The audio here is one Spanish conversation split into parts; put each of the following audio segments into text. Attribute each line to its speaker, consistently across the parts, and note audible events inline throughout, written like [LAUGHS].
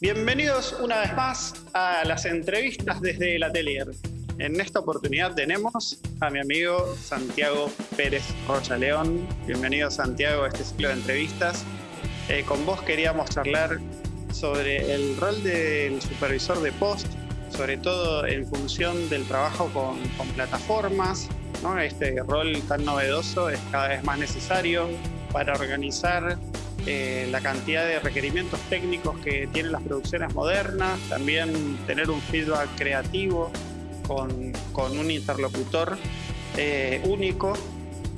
Speaker 1: Bienvenidos una vez más a las entrevistas desde el atelier. En esta oportunidad tenemos a mi amigo Santiago Pérez Rocha León. Bienvenido Santiago a este ciclo de entrevistas. Eh, con vos queríamos charlar sobre el rol del supervisor de post, sobre todo en función del trabajo con, plataformas. ¿no? Este rol tan novedoso es cada vez más necesario para organizar eh, la cantidad de requerimientos técnicos que tienen las producciones modernas, también tener un feedback creativo con, con un interlocutor eh, único.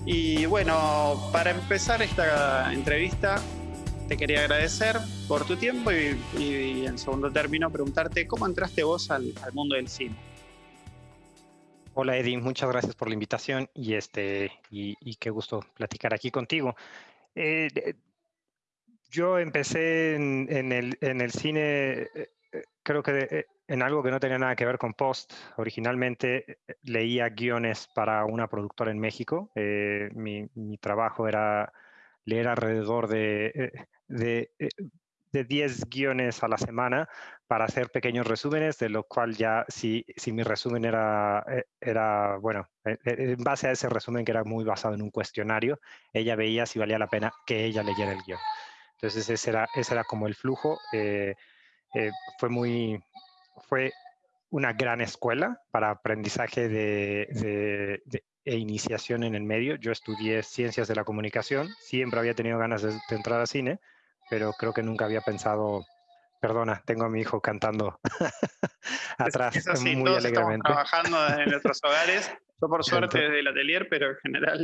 Speaker 1: Y bueno, para empezar esta entrevista, te quería agradecer por tu tiempo y, en segundo término preguntarte cómo entraste vos al, mundo del cine.
Speaker 2: Hola Eddie, muchas gracias por la invitación y, este, y, qué gusto platicar aquí contigo. Eh, yo empecé en, el, en el, cine, eh, eh, creo que eh, en algo que no tenía nada que ver con Post. Originalmente leía guiones para una productora en México. mi, mi, trabajo era leer alrededor de, de, de 10 guiones a la semana para hacer pequeños resúmenes, de lo cual ya si, si mi resumen era, era, bueno, en base a ese resumen que era muy basado en un cuestionario, ella veía si valía la pena que ella leyera el guion. Entonces ese era, ese era como el flujo. Eh, eh, fue muy, fue una gran escuela para aprendizaje de, e iniciación en el medio. Yo estudié ciencias de la comunicación, siempre había tenido ganas de, entrar a cine, pero creo que nunca había pensado, perdona, tengo a mi hijo cantando [LAUGHS] atrás
Speaker 1: es así, muy todos Estamos trabajando en nuestros hogares. Yo por [LAUGHS] suerte desde el atelier, pero en general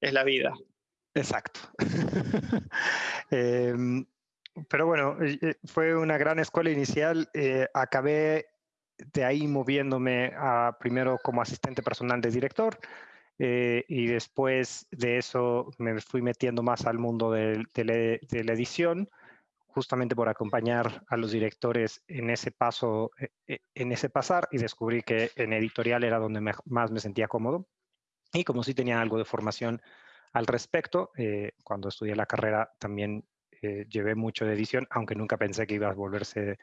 Speaker 1: es la vida.
Speaker 2: Exacto. [LAUGHS] Em, pero bueno, eh, fue una gran escuela inicial. Eh, acabé de ahí moviéndome a, primero como asistente personal de director eh, y después de eso me fui metiendo más al mundo de, la edición, justamente por acompañar a los directores en ese paso, en ese pasar y descubrí que en editorial era donde más me sentía cómodo. Y como sí tenía algo de formación al respecto. Eh, cuando estudié la carrera también eh, llevé mucho de edición, aunque nunca pensé que iba a volverse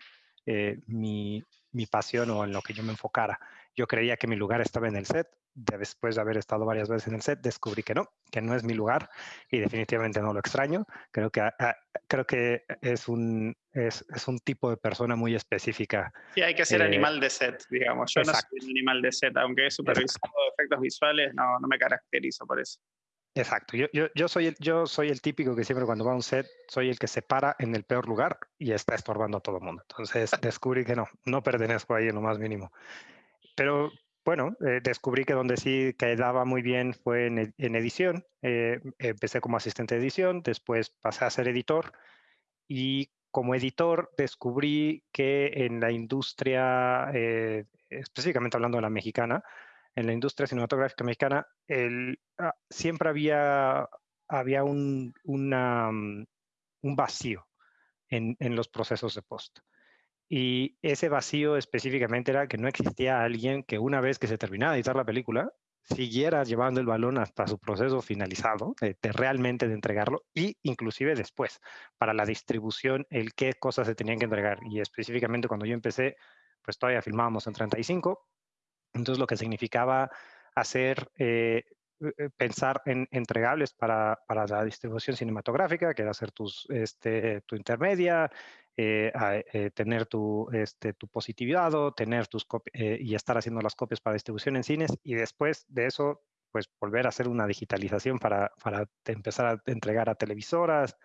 Speaker 2: eh, mi, mi, pasión o en lo que yo me enfocara. Yo creía que mi lugar estaba en el set. Después de haber estado varias veces en el set, descubrí que no, que no es mi lugar y definitivamente no lo extraño. Creo que, ah, ah, creo que es, un, es, es, un tipo de persona muy específica.
Speaker 1: Sí, hay que ser animal de set, digamos. Yo no soy un animal de set, aunque he supervisado efectos visuales, no, no me caracterizo por eso.
Speaker 2: Exacto, yo, yo, yo, soy el, yo soy el típico que siempre cuando va a un set, soy el que se para en el peor lugar y está estorbando a todo el mundo. Entonces descubrí que no, no pertenezco ahí en lo más mínimo. Pero bueno, eh, descubrí que donde sí quedaba muy bien fue en, en edición. Eh, empecé como asistente de edición, después pasé a ser editor y como editor descubrí que en la industria, eh, específicamente hablando de la mexicana, en la industria cinematográfica mexicana, ah, siempre había, había un, mm, un vacío en, en, los procesos de post. Y ese vacío específicamente era que no existía alguien que una vez que se terminaba de editar la película, siguiera llevando el balón hasta su proceso finalizado, de, realmente de entregarlo, y inclusive después, para la distribución, el qué cosas se tenían que entregar. Y específicamente cuando yo empecé, pues todavía filmábamos en 35, entonces, lo que significaba hacer, eh, eh, pensar en entregables para, para, la distribución cinematográfica, que era hacer tus, este, tu intermedia, eh, tener tu, este, tu positivado, tener tus y estar haciendo las copias para distribución en cines, y después de eso, pues volver a hacer una digitalización para, para empezar a entregar a televisoras,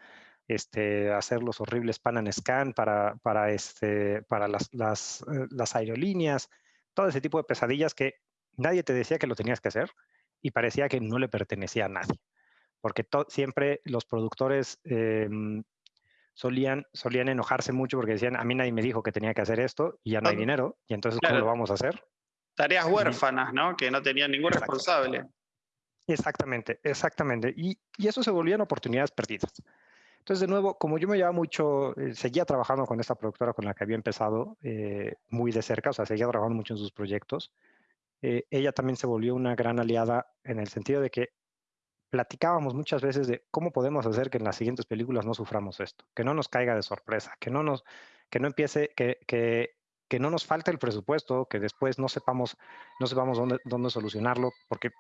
Speaker 2: este, hacer los horribles pan and scan para, para, este, para las, las, las aerolíneas, todo ese tipo de pesadillas que nadie te decía que lo tenías que hacer y parecía que no le pertenecía a nadie. Porque siempre los productores em, solían, solían enojarse mucho porque decían, a mí nadie me dijo que tenía que hacer esto y ya no hay dinero, y entonces ¿cómo lo vamos a hacer?
Speaker 1: Tareas huérfanas, ¿no? Que no tenían ningún responsable.
Speaker 2: Exactamente, exactamente. Y, y, eso se volvían oportunidades perdidas. Entonces, de nuevo, como yo me llevaba mucho, eh, seguía trabajando con esta productora con la que había empezado eh, muy de cerca, o sea, seguía trabajando mucho en sus proyectos, eh, ella también se volvió una gran aliada en el sentido de que platicábamos muchas veces de cómo podemos hacer que en las siguientes películas no suframos esto, que no nos caiga de sorpresa, que no nos, que no empiece, que, que, que no nos falte el presupuesto, que después no sepamos, no sepamos dónde, dónde solucionarlo, porque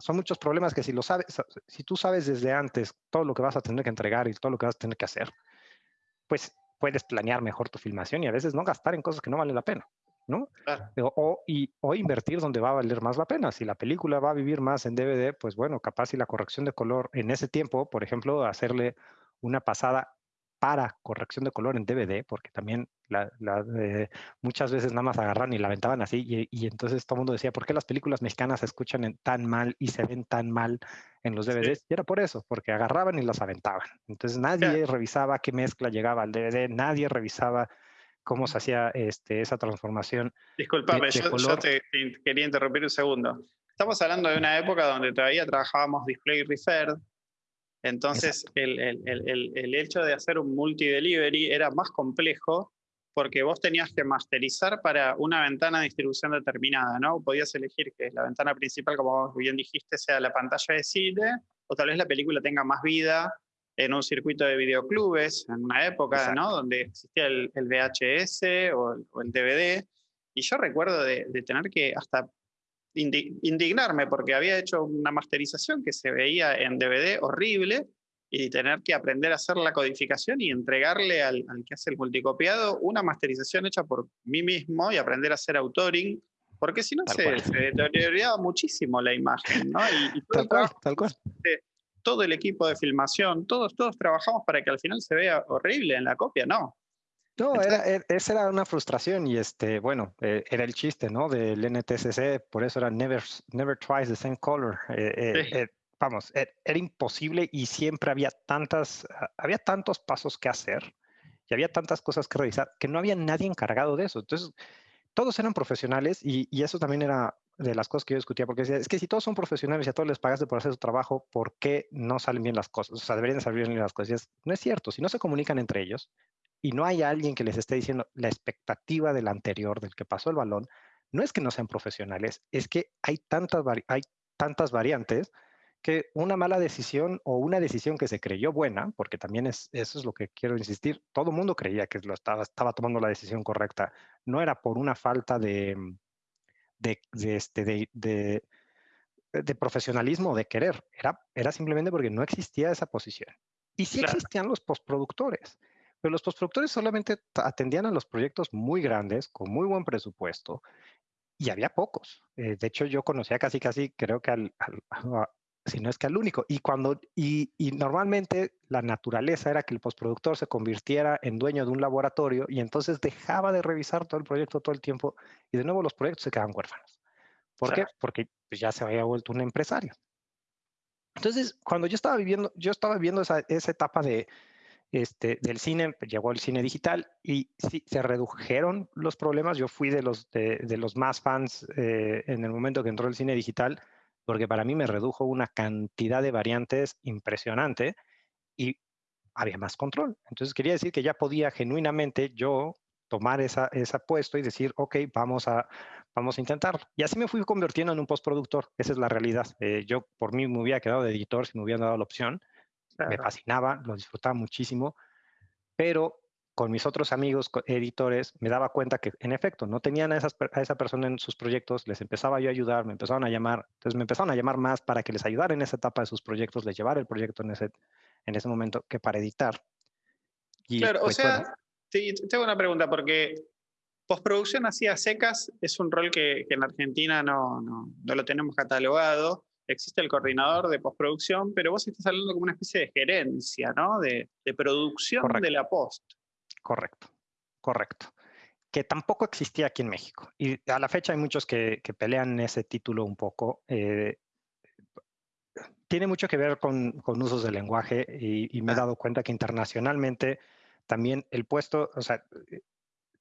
Speaker 2: son muchos problemas que si lo sabes, si tú sabes desde antes todo lo que vas a tener que entregar y todo lo que vas a tener que hacer, pues puedes planear mejor tu filmación y a veces no gastar en cosas que no valen la pena. ¿no? O, y, o invertir donde va a valer más la pena. Si la película va a vivir más en DVD, pues bueno, capaz si la corrección de color en ese tiempo, por ejemplo, hacerle una pasada para corrección de color en DVD, porque también la, muchas veces nada más agarran y la aventaban así, y, entonces todo el mundo decía, ¿por qué las películas mexicanas se escuchan tan mal y se ven tan mal en los DVDs? Y era por eso, porque agarraban y las aventaban. Entonces nadie revisaba qué mezcla llegaba al DVD, nadie revisaba cómo se hacía este, esa transformación.
Speaker 1: Disculpame, yo, te, quería interrumpir un segundo. Estamos hablando de una época donde todavía trabajábamos display referred, entonces el, el, el, el, hecho de hacer un multi-delivery era más complejo porque vos tenías que masterizar para una ventana de distribución determinada, ¿no? Podías elegir que la ventana principal, como bien dijiste, sea la pantalla de cine, o tal vez la película tenga más vida en un circuito de videoclubes, en una época, ¿no? Donde existía el, VHS o el, DVD. Y yo recuerdo de, tener que hasta indignarme porque había hecho una masterización que se veía en DVD horrible y tener que aprender a hacer la codificación y entregarle al, que hace el multicopiado una masterización hecha por mí mismo y aprender a hacer autoring, porque si no se, deterioraba muchísimo la imagen, ¿no? Y,
Speaker 2: tal cual, tal cual
Speaker 1: todo el equipo de filmación, todos, todos trabajamos para que al final se vea horrible en la copia, no.
Speaker 2: No, era, e, esa era una frustración y este, bueno, eh, era el chiste, ¿no? Del NTSC, por eso era never, never twice the same color. Eh, eh, vamos, e, era imposible y siempre había tantas, había tantos pasos que hacer y había tantas cosas que revisar que no había nadie encargado de eso. Entonces, todos eran profesionales y, y eso también era de las cosas que yo discutía, porque decía, es que si todos son profesionales y a todos les pagaste por hacer su trabajo, ¿por qué no salen bien las cosas? O sea, deberían salir bien las cosas. no es cierto, si no se comunican entre ellos y no hay alguien que les esté diciendo la expectativa del anterior, del que pasó el balón, no es que no sean profesionales, es que hay tantas, hay tantas variantes que una mala decisión o una decisión que se creyó buena, porque también es, eso es lo que quiero insistir, todo el mundo creía que lo estaba, estaba tomando la decisión correcta, no era por una falta de, de, este, de, de, profesionalismo, de querer, era, era simplemente porque no existía esa posición. Y sí existían los postproductores, pero los postproductores solamente atendían a los proyectos muy grandes, con muy buen presupuesto, y había pocos. Eh, de hecho, yo conocía casi, casi, creo que al, si no es que al único. Y, cuando, y, y, normalmente la naturaleza era que el postproductor se convirtiera en dueño de un laboratorio y entonces dejaba de revisar todo el proyecto todo el tiempo y de nuevo los proyectos se quedaban huérfanos. ¿Por qué? Porque pues, ya se había vuelto un empresario. Entonces, cuando yo estaba viviendo, yo estaba viviendo esa, esa etapa de, este, del cine, llegó el cine digital y sí, se redujeron los problemas. Yo fui de los, de, de los más fans eh, en el momento que entró el cine digital porque para mí me redujo una cantidad de variantes impresionante y había más control. Entonces quería decir que ya podía genuinamente yo tomar esa, ese puesto y decir, ok, vamos a, vamos a intentarlo. Y así me fui convirtiendo en un postproductor. Esa es la realidad. Eh, yo por mí me hubiera quedado de editor si me hubieran dado la opción. Me fascinaba, lo disfrutaba muchísimo, pero con mis otros amigos editores me daba cuenta que en efecto no tenían a, a, esa persona en sus proyectos, les empezaba yo a ayudar, me empezaron a llamar, entonces me empezaron a llamar más para que les ayudara en esa etapa de sus proyectos, les llevara el proyecto en ese, en ese momento que para editar.
Speaker 1: Y, claro, o pues, sea, tengo una pregunta porque postproducción así a secas es un rol que, que en Argentina no, no, no, lo tenemos catalogado. Existe el coordinador de postproducción, pero vos estás hablando como una especie de gerencia, ¿no? De, de producción de la post.
Speaker 2: Correcto, correcto. Que tampoco existía aquí en México. Y a la fecha hay muchos que, pelean ese título un poco. Eh, tiene mucho que ver con, usos del lenguaje y, me he dado cuenta que internacionalmente también el puesto, o sea,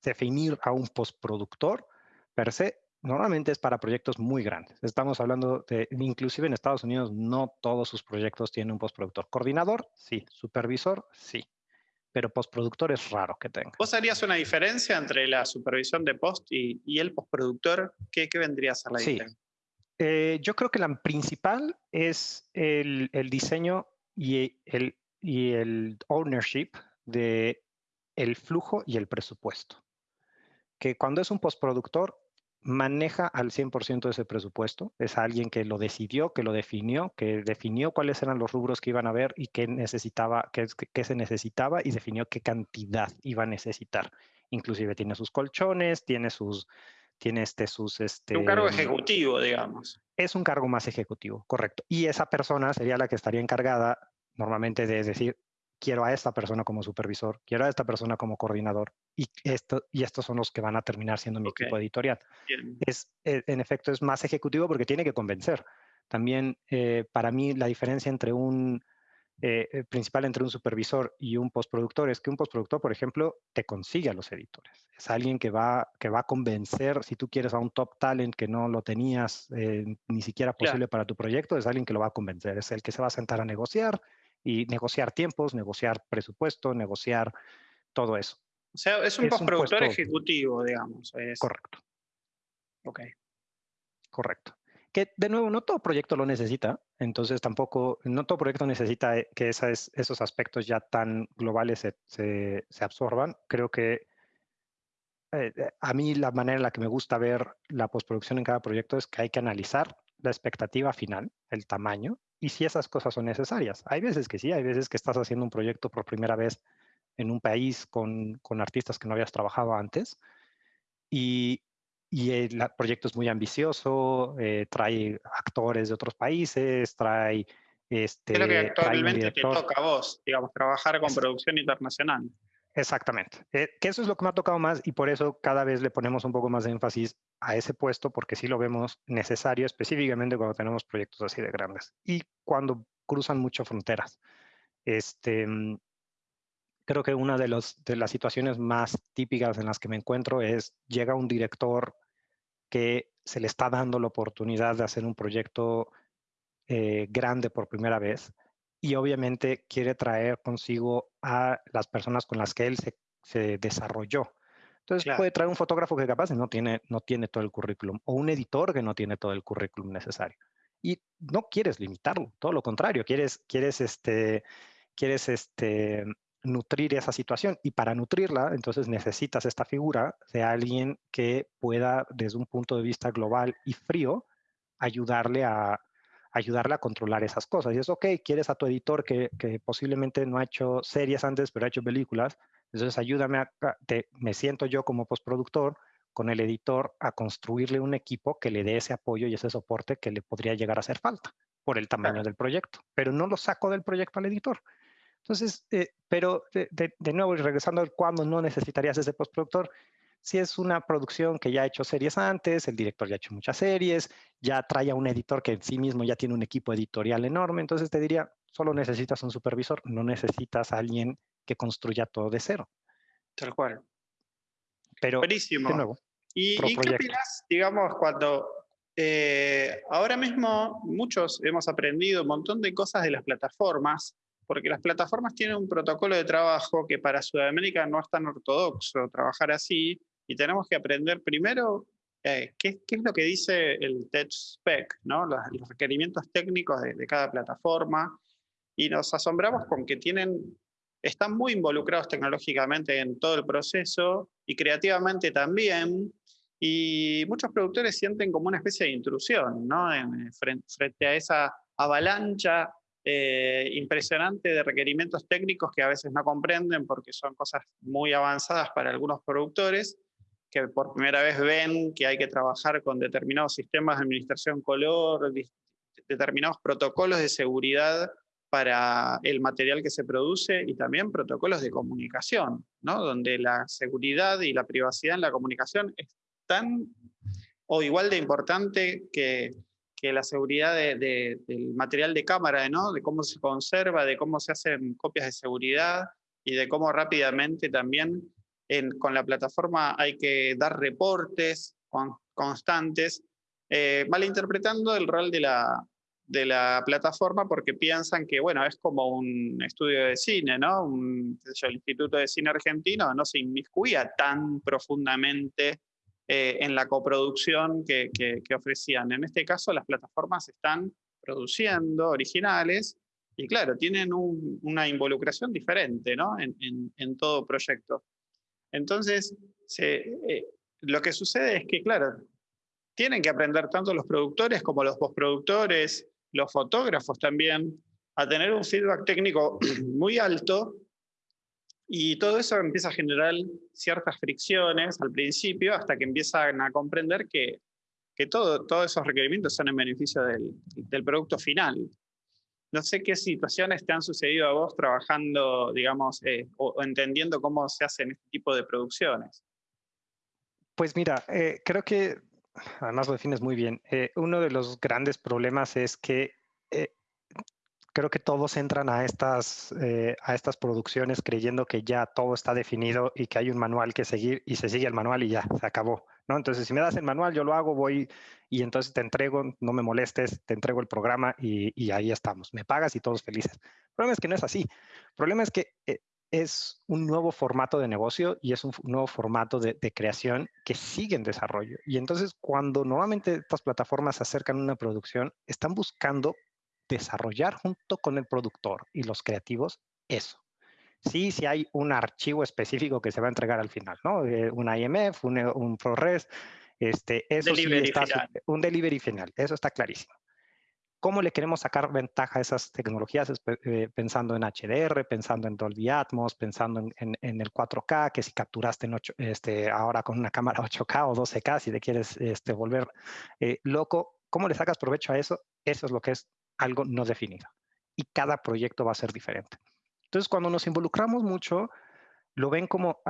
Speaker 2: definir a un postproductor per se normalmente es para proyectos muy grandes. Estamos hablando de, inclusive en Estados Unidos, no todos sus proyectos tienen un postproductor. Coordinador, sí. Supervisor, sí pero postproductor es raro que tenga.
Speaker 1: ¿Vos harías una diferencia entre la supervisión de post y, el postproductor? ¿Qué, ¿Qué, vendría a ser la
Speaker 2: sí.
Speaker 1: diferencia?
Speaker 2: Eh, yo creo que la principal es el, diseño y el, y el ownership de el flujo y el presupuesto. Que cuando es un postproductor, maneja al 100% de ese presupuesto. Es alguien que lo decidió, que lo definió, que definió cuáles eran los rubros que iban a ver y qué necesitaba, qué, qué se necesitaba y definió qué cantidad iba a necesitar. Inclusive tiene sus colchones, tiene sus, tiene este, sus... Este,
Speaker 1: un cargo ejecutivo, digamos.
Speaker 2: Es un cargo más ejecutivo, correcto. Y esa persona sería la que estaría encargada normalmente de decir, quiero a esta persona como supervisor, quiero a esta persona como coordinador y, esto, y estos son los que van a terminar siendo mi equipo editorial. Es, eh, en efecto, es más ejecutivo porque tiene que convencer. También eh, para mí la diferencia entre un eh, principal entre un supervisor y un postproductor es que un postproductor, por ejemplo, te consigue a los editores. Es alguien que va, que va a convencer, si tú quieres a un top talent que no lo tenías ni siquiera posible para tu proyecto, es alguien que lo va a convencer. Es el que se va a sentar a negociar, y negociar tiempos, negociar presupuesto, negociar todo eso.
Speaker 1: O sea, es un postproductor ejecutivo, digamos.
Speaker 2: Correcto.
Speaker 1: Ok.
Speaker 2: Correcto. Que de nuevo, no todo proyecto lo necesita, entonces tampoco, no todo proyecto necesita eh, que esos aspectos ya tan globales se, absorban. Creo que eh, eh, a mí la manera en la que me gusta ver la postproducción en cada proyecto es que hay que analizar la expectativa final, el tamaño, y si esas cosas son necesarias. Hay veces que sí, hay veces que estás haciendo un proyecto por primera vez en un país con, artistas que no habías trabajado antes y, el proyecto es muy ambicioso, eh, trae actores de otros países, trae... Este,
Speaker 1: Creo que actualmente te toca a vos, digamos, trabajar con producción internacional.
Speaker 2: Exactamente. Eh, que eso es lo que me ha tocado más y por eso cada vez le ponemos un poco más de énfasis a ese puesto porque sí lo vemos necesario específicamente cuando tenemos proyectos así de grandes y cuando cruzan mucho fronteras. Este, mm, creo que una de, los, de las situaciones más típicas en las que me encuentro es llega un director que se le está dando la oportunidad de hacer un proyecto eh, grande por primera vez y obviamente quiere traer consigo a las personas con las que él se, desarrolló. Entonces puede traer un fotógrafo que capaz no tiene, no tiene todo el currículum o un editor que no tiene todo el currículum necesario. Y no quieres limitarlo, todo lo contrario, quieres, quieres, este, quieres este, nutrir esa situación y para nutrirla entonces necesitas esta figura de alguien que pueda desde un punto de vista global y frío ayudarle a, ayudarle a controlar esas cosas. Y es, ok, quieres a tu editor que, posiblemente no ha hecho series antes, pero ha hecho películas, entonces ayúdame, a, me siento yo como postproductor con el editor a construirle un equipo que le dé ese apoyo y ese soporte que le podría llegar a hacer falta por el tamaño del proyecto, pero no lo saco del proyecto al editor. Entonces, eh, pero de, de, de, nuevo, regresando al cuándo no necesitarías ese postproductor, si es una producción que ya ha hecho series antes, el director ya ha hecho muchas series, ya trae a un editor que en sí mismo ya tiene un equipo editorial enorme, entonces te diría, solo necesitas un supervisor, no necesitas a alguien que construya todo de cero.
Speaker 1: Tal cual.
Speaker 2: Pero,
Speaker 1: Buenísimo. De nuevo, ¿Y, qué opinas, digamos, cuando eh, ahora mismo muchos hemos aprendido un montón de cosas de las plataformas, porque las plataformas tienen un protocolo de trabajo que para Sudamérica no es tan ortodoxo trabajar así, y tenemos que aprender primero eh, ¿qué, es lo que dice el tech spec, ¿no? los, requerimientos técnicos de, cada plataforma, y nos asombramos con que tienen, están muy involucrados tecnológicamente en todo el proceso y creativamente también, y muchos productores sienten como una especie de intrusión ¿no? frente, a esa avalancha eh, impresionante de requerimientos técnicos que a veces no comprenden porque son cosas muy avanzadas para algunos productores que por primera vez ven que hay que trabajar con determinados sistemas de administración color, determinados protocolos de seguridad para el material que se produce y también protocolos de comunicación, ¿no? donde la seguridad y la privacidad en la comunicación es tan o igual de importante que, que la seguridad del material de cámara, ¿no? de cómo se conserva, de cómo se hacen copias de seguridad y de cómo rápidamente también con la plataforma hay que dar reportes constantes, eh, malinterpretando el rol de la, de la plataforma porque piensan que, bueno, es como un estudio de cine, ¿no? Un, el Instituto de Cine Argentino no se inmiscuía tan profundamente en la coproducción que, ofrecían. En este caso, las plataformas están produciendo originales y claro, tienen una involucración diferente ¿no? en, todo proyecto. Entonces, lo que sucede es que, claro, tienen que aprender tanto los productores como los postproductores, los fotógrafos también, a tener un feedback técnico [CLEARS THROAT] muy alto y todo eso empieza a generar ciertas fricciones al principio hasta que empiezan a comprender que, que todo, todos esos requerimientos son en beneficio del, del, producto final. No sé qué situaciones te han sucedido a vos trabajando, digamos, eh, o, entendiendo cómo se hacen este tipo de producciones.
Speaker 2: Pues mira, eh, creo que además lo defines muy bien. Eh, uno de los grandes problemas es que creo que todos entran a estas, a estas producciones creyendo que ya todo está definido y que hay un manual que seguir y se sigue el manual y ya, se acabó. Entonces, si me das el manual, yo lo hago, voy y entonces te entrego, no me molestes, te entrego el programa y, ahí estamos. Me pagas y todos felices. El problema es que no es así. El problema es que es un nuevo formato de negocio y es un nuevo formato de, creación que sigue en desarrollo. Y entonces cuando nuevamente estas plataformas se acercan a una producción, están buscando desarrollar junto con el productor y los creativos eso. Sí, sí hay un archivo específico que se va a entregar al final, ¿no? Eh, un IMF, un, un ProRes, este, eso sí está, un delivery final, eso está clarísimo. ¿Cómo le queremos sacar ventaja a esas tecnologías? Eh, pensando en HDR, pensando en Dolby Atmos, pensando en, el 4K, que si capturaste en este, ahora con una cámara [LAUGHS] 8K o 12K, si te quieres este, volver eh, loco, ¿cómo le sacas provecho a eso? Eso es lo que es algo no definido. Y cada proyecto va a ser diferente. Entonces, cuando nos involucramos mucho, lo ven como,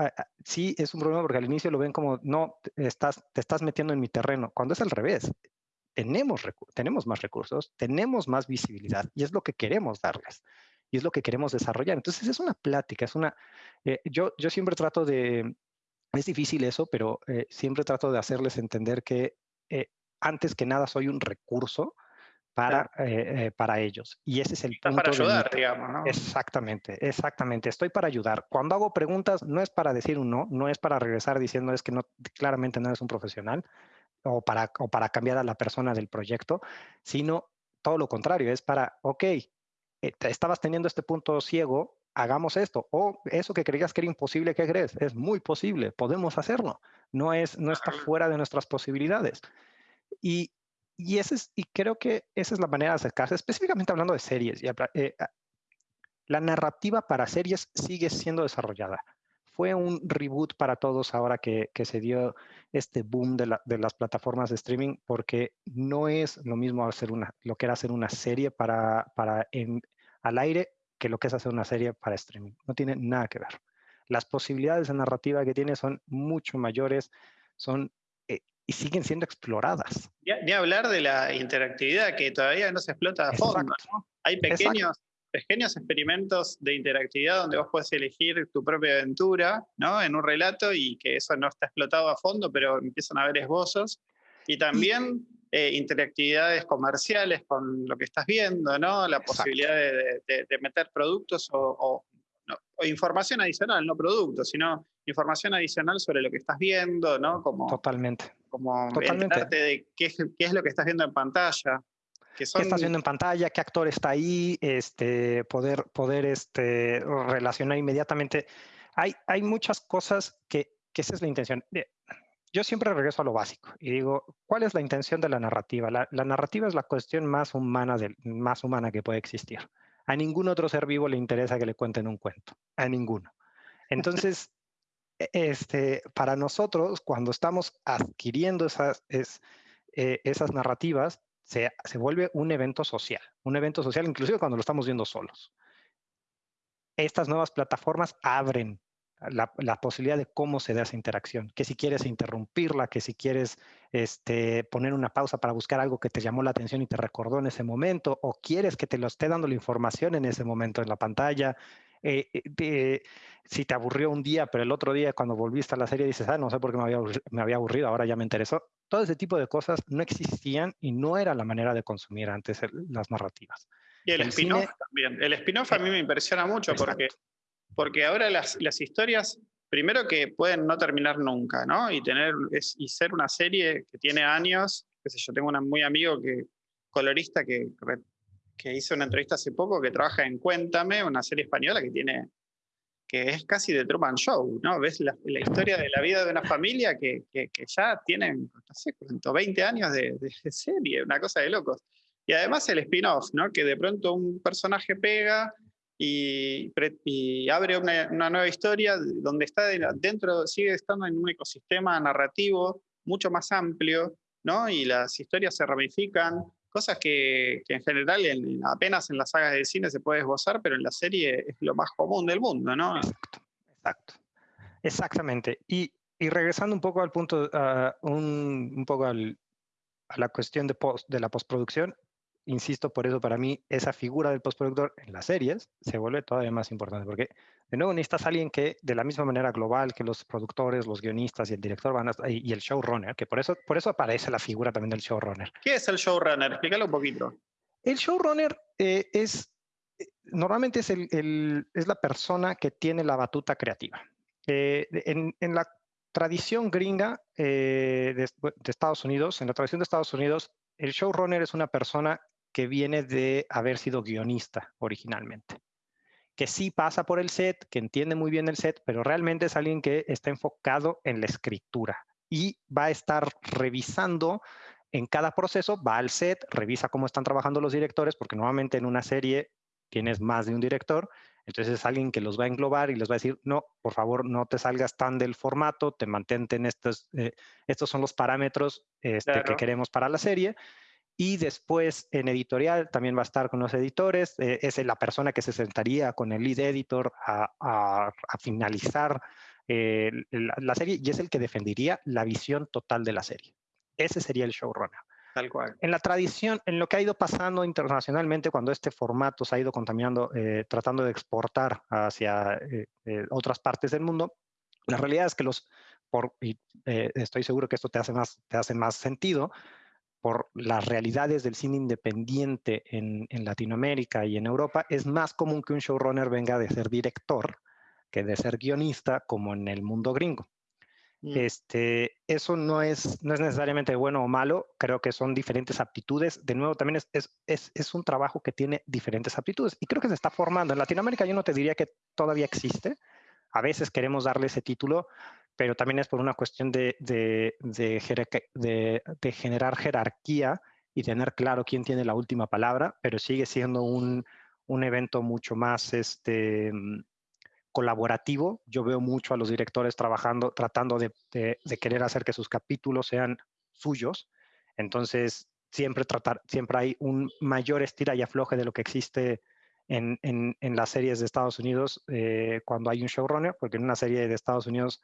Speaker 2: sí, es un problema porque al inicio lo ven como, no, estás, te estás metiendo en mi terreno, cuando es al revés tenemos, tenemos más recursos, tenemos más visibilidad y es lo que queremos darles y es lo que queremos desarrollar. Entonces es una plática, es una... Eh, yo, yo siempre trato de... Es difícil eso, pero eh, siempre trato de hacerles entender que eh, antes que nada soy un recurso para, para ellos. Y ese es el punto.
Speaker 1: para ayudar, digamos, ¿no?
Speaker 2: Exactamente, exactamente. Estoy para ayudar. Cuando hago preguntas, no es para decir un no, no es para regresar diciendo es que no, claramente no eres un profesional o para, o para cambiar a la persona del proyecto, sino todo lo contrario, es para, ok, eh, estabas teniendo este punto ciego, hagamos esto. O eso que creías que era imposible, ¿qué crees? Es muy posible, podemos hacerlo. No, es, no está fuera de nuestras posibilidades. Y, y, ese es, y creo que esa es la manera de acercarse, específicamente hablando de series. Eh, la narrativa para series sigue siendo desarrollada fue un reboot para todos ahora que, se dio este boom de, las plataformas de streaming, porque no es lo mismo hacer una, lo que era hacer una serie para, para al aire que lo que es hacer una serie para streaming. No tiene nada que ver. Las posibilidades de narrativa que tiene son mucho mayores, son y siguen siendo exploradas.
Speaker 1: Ni hablar de la interactividad que todavía no se explota a fondo. Hay pequeños, pequeños experimentos de interactividad donde vos puedes elegir tu propia aventura, ¿no? En un relato y que eso no está explotado a fondo, pero empiezan a haber esbozos. Y también eh, interactividades comerciales con lo que estás viendo, ¿no? La posibilidad de, meter productos o, información adicional, no productos, sino información adicional sobre lo que estás viendo, ¿no?
Speaker 2: Como, Totalmente.
Speaker 1: Como Totalmente. de qué, qué es lo que estás viendo en pantalla.
Speaker 2: ¿Qué estás viendo en pantalla? ¿Qué actor está ahí? Este, poder poder este, relacionar inmediatamente. Hay, hay muchas cosas que, que esa es la intención. Yo siempre regreso a lo básico y digo, ¿cuál es la intención de la narrativa? La, la narrativa es la cuestión más humana, de, más humana que puede existir. A ningún otro ser vivo le interesa que le cuenten un cuento, a ninguno. Entonces, este, para nosotros, cuando estamos adquiriendo esas, es, eh, narrativas, se, vuelve un evento social, un evento social inclusive cuando lo estamos viendo solos. Estas nuevas plataformas abren la, posibilidad de cómo se da esa interacción, que si quieres interrumpirla, que si quieres este, poner una pausa para buscar algo que te llamó la atención y te recordó en ese momento, o quieres que te lo esté dando la información en ese momento en la pantalla, eh, eh, si te aburrió un día, pero el otro día cuando volviste a la serie dices, ah, no sé por qué me había, me había aburrido, ahora ya me interesó. Todo ese tipo de cosas no existían y no era la manera de consumir antes las narrativas.
Speaker 1: Y el, spin-off también. El spin-off a mí me impresiona mucho porque, porque ahora las, las historias primero que pueden no terminar nunca, ¿no? Y, tener, y ser una serie que tiene años, qué sé yo, tengo un muy amigo que, colorista que, que hizo una entrevista hace poco que trabaja en Cuéntame, una serie española que tiene que es casi de Truman Show, ¿no? Ves la, historia de la vida de una familia que, que, ya tienen, no sé, 20 años de, de, serie, una cosa de locos. Y además el spin-off, ¿no? Que de pronto un personaje pega y, y abre una, una, nueva historia donde está dentro, sigue estando en un ecosistema narrativo mucho más amplio, ¿no? Y las historias se ramifican, cosas que, en general en, apenas en las sagas de cine se puede esbozar, pero en la serie es lo más común del mundo, ¿no?
Speaker 2: Exacto, exacto. Exactamente. Y, y regresando un poco al punto, uh, un, un, poco a la cuestión de, post, de la postproducción, insisto, por eso para mí esa figura del postproductor en las series se vuelve todavía más importante, porque de nuevo necesitas a alguien que de la misma manera global que los productores, los guionistas y el director van a, y el showrunner, que por eso, por eso aparece la figura también del showrunner.
Speaker 1: ¿Qué es el showrunner? Explícalo un poquito.
Speaker 2: El showrunner eh, es, eh, normalmente es, el, el, es la persona que tiene la batuta creativa. Eh, en, en, la tradición gringa eh, de, de Estados Unidos, en la tradición de Estados Unidos, el showrunner es una persona que viene de haber sido guionista originalmente, que sí pasa por el set, que entiende muy bien el set, pero realmente es alguien que está enfocado en la escritura y va a estar revisando en cada proceso, va al set, revisa cómo están trabajando los directores, porque normalmente en una serie tienes más de un director, entonces es alguien que los va a englobar y les va a decir, no, por favor, no te salgas tan del formato, te mantente en estos, eh, estos son los parámetros este, claro. que queremos para la serie y después en editorial también va a estar con los editores, eh, es la persona que se sentaría con el lead editor a, a, a finalizar eh, la, la, serie y es el que defendería la visión total de la serie. Ese sería el showrunner.
Speaker 1: Tal cual.
Speaker 2: En la tradición, en lo que ha ido pasando internacionalmente cuando este formato se ha ido contaminando, eh, tratando de exportar hacia eh, otras partes del mundo, la realidad es que los, por, y estoy seguro que esto te hace más, te hace más sentido, por las realidades del cine independiente en, en, Latinoamérica y en Europa, es más común que un showrunner venga de ser director que de ser guionista, como en el mundo gringo. Mm. Este, eso no es, no es necesariamente bueno o malo, creo que son diferentes aptitudes. De nuevo, también es, es, es, es un trabajo que tiene diferentes aptitudes y creo que se está formando. En Latinoamérica yo no te diría que todavía existe. A veces queremos darle ese título, pero también es por una cuestión de, de, de, de, generar jerarquía y tener claro quién tiene la última palabra, pero sigue siendo un, un evento mucho más este, colaborativo. Yo veo mucho a los directores trabajando, tratando de, querer hacer que sus capítulos sean suyos. Entonces, siempre, tratar, siempre hay un mayor estira y afloje de lo que existe en, en, en las series de Estados Unidos eh, cuando hay un showrunner, porque en una serie de Estados Unidos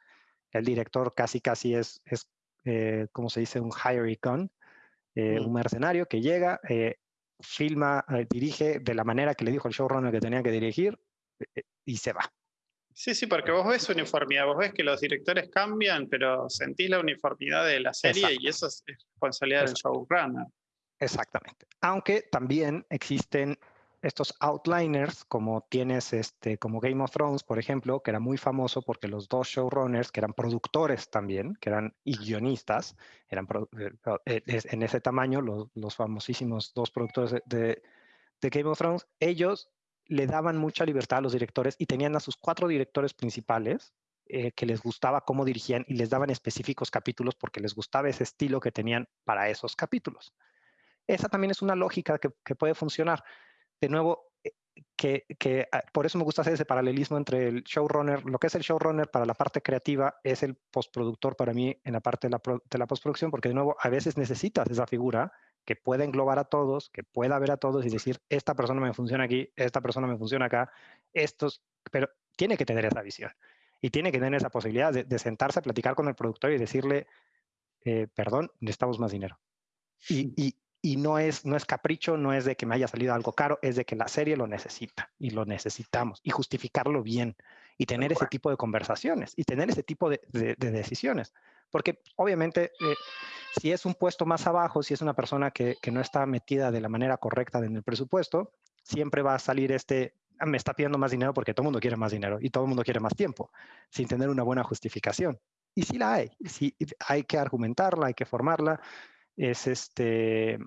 Speaker 2: el director casi casi es, es eh, como se dice, un hire gun, eh, mm. un mercenario que llega, eh, filma, dirige de la manera que le dijo el showrunner que tenía que dirigir y se va.
Speaker 1: Sí, sí, porque vos ves uniformidad, vos ves que los directores cambian, pero sentís la uniformidad de la serie Exacto. y eso es responsabilidad Exacto. del showrunner.
Speaker 2: Exactamente. Aunque también existen estos outliners, como tienes este, como Game of Thrones, por ejemplo, que era muy famoso porque los dos showrunners, que eran productores también, que eran y guionistas, eran eh, eh, en ese tamaño, los, los famosísimos dos productores de, de, Game of Thrones, ellos le daban mucha libertad a los directores y tenían a sus cuatro directores principales eh, que les gustaba cómo dirigían y les daban específicos capítulos porque les gustaba ese estilo que tenían para esos capítulos. Esa también es una lógica que, que puede funcionar de nuevo, eh, que, que, ah, por eso me gusta hacer ese paralelismo entre el showrunner, lo que es el showrunner para la parte creativa es el postproductor para mí en la parte de la, de la postproducción, porque de nuevo a veces necesitas esa figura que pueda englobar a todos, que pueda ver a todos y decir, esta persona me funciona aquí, esta persona me funciona acá, estos, pero tiene que tener esa visión y tiene que tener esa posibilidad de, de sentarse a platicar con el productor y decirle, eh, perdón, necesitamos más dinero. Y, y, y no es, no es capricho, no es de que me haya salido algo caro, es de que la serie lo necesita y lo necesitamos y justificarlo bien y tener ese tipo de conversaciones y tener ese tipo de, de, de decisiones. Porque obviamente eh, si es un puesto más abajo, si es una persona que, que, no está metida de la manera correcta en el presupuesto, siempre va a salir este, me está pidiendo más dinero porque todo el mundo quiere más dinero y todo el mundo quiere más tiempo, sin tener una buena justificación. Y sí la hay, sí hay que argumentarla, hay que formarla. Es este,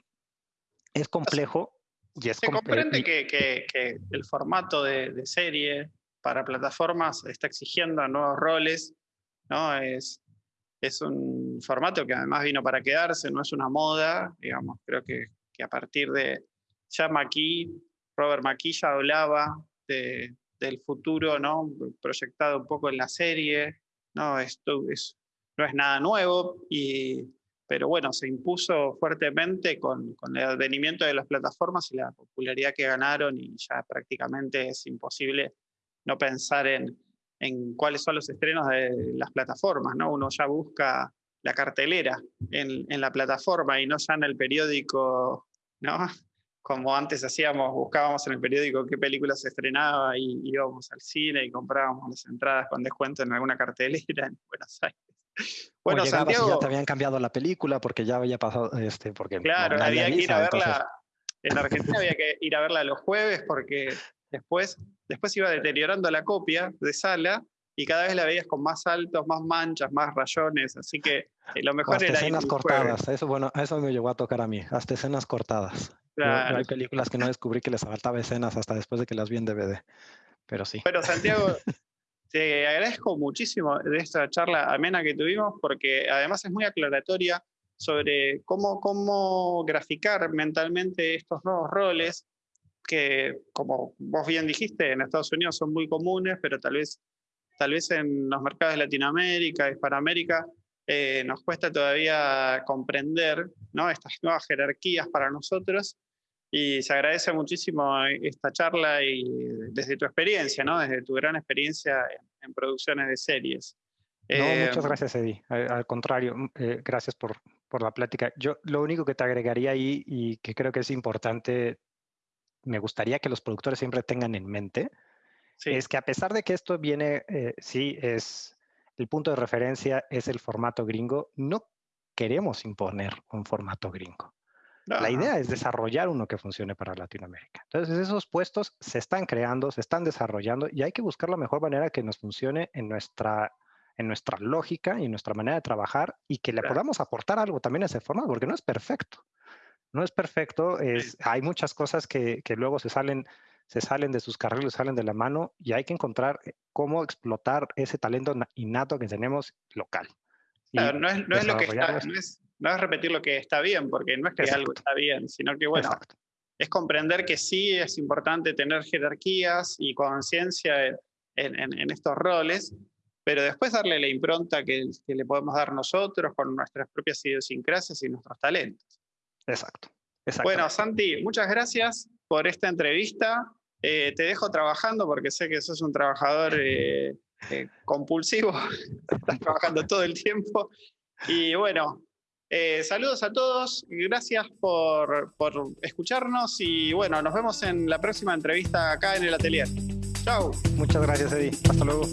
Speaker 2: es complejo y es
Speaker 1: Se comprende que, que, el formato de, de, serie para plataformas está exigiendo nuevos roles, ¿no? Es, es un formato que además vino para quedarse, no es una moda, digamos, creo que, que a partir de ya aquí Robert McKee ya hablaba de, del futuro, ¿no? Proyectado un poco en la serie, ¿no? Esto es, no es nada nuevo, y, pero bueno, se impuso fuertemente con, con, el advenimiento de las plataformas y la popularidad que ganaron y ya prácticamente es imposible no pensar en, en cuáles son los estrenos de las plataformas, ¿no? Uno ya busca la cartelera en, en la plataforma y no ya en el periódico, ¿no? [LAUGHS] como antes hacíamos, buscábamos en el periódico qué película se estrenaba y íbamos al cine y comprábamos las entradas con descuento en alguna cartelera en Buenos Aires.
Speaker 2: Bueno, Santiago, ya te habían cambiado la película porque ya había pasado, este, porque
Speaker 1: claro, había que ir a verla. En Argentina había que ir a verla los jueves porque después, después iba deteriorando la copia de sala y cada vez la veías con más altos, más manchas, más rayones, así que eh, lo mejor
Speaker 2: hasta
Speaker 1: era
Speaker 2: escenas cortadas, eso bueno, eso me llegó a tocar a mí, hasta escenas cortadas. hay películas que no descubrí que les faltaba escenas hasta después de que las vi en DVD, pero sí.
Speaker 1: Pero Santiago, [LAUGHS] te agradezco muchísimo de esta charla amena que tuvimos porque además es muy aclaratoria sobre cómo, cómo graficar mentalmente estos nuevos roles que, como vos bien dijiste, en Estados Unidos son muy comunes, pero tal vez tal vez en los mercados de Latinoamérica, Hispanoamérica, eh, nos cuesta todavía comprender ¿no? estas nuevas jerarquías para nosotros y se agradece muchísimo esta charla y desde tu experiencia, ¿no? desde tu gran experiencia en, producciones de series.
Speaker 2: No, muchas eh, gracias, Eddie. Al, contrario, mm, eh, gracias por, por la plática. Yo lo único que te agregaría ahí y que creo que es importante, me gustaría que los productores siempre tengan en mente, es que a pesar de que esto viene, eh, sí, es el punto de referencia es el formato gringo, no queremos imponer un formato gringo. La idea es desarrollar uno que funcione para Latinoamérica. Entonces, esos puestos se están creando, se están desarrollando y hay que buscar la mejor manera que nos funcione en nuestra, en nuestra lógica y en nuestra manera de trabajar y que le podamos aportar algo también a ese formato, porque no es perfecto. No es perfecto, es, hay muchas cosas que, que luego se salen se salen de sus carriles, salen de la mano y hay que encontrar eh, cómo explotar ese talento innato que tenemos local.
Speaker 1: no, es, lo que está, no es, repetir lo que está bien, porque no es que algo está bien, sino que, bueno, es comprender que sí es importante tener jerarquías y conciencia en, en, estos roles, pero después darle la impronta que, que, le podemos dar nosotros con nuestras propias idiosincrasias y nuestros talentos.
Speaker 2: Exacto.
Speaker 1: Bueno, Santi, muchas gracias por esta entrevista. Eh, te dejo trabajando porque sé que sos un trabajador eh, eh, compulsivo, [LAUGHS] estás trabajando todo el tiempo. Y bueno, saludos a todos, gracias por, por escucharnos y bueno, nos vemos en la próxima entrevista acá en el atelier. Chao.
Speaker 2: Muchas gracias, Eddie. Hasta luego.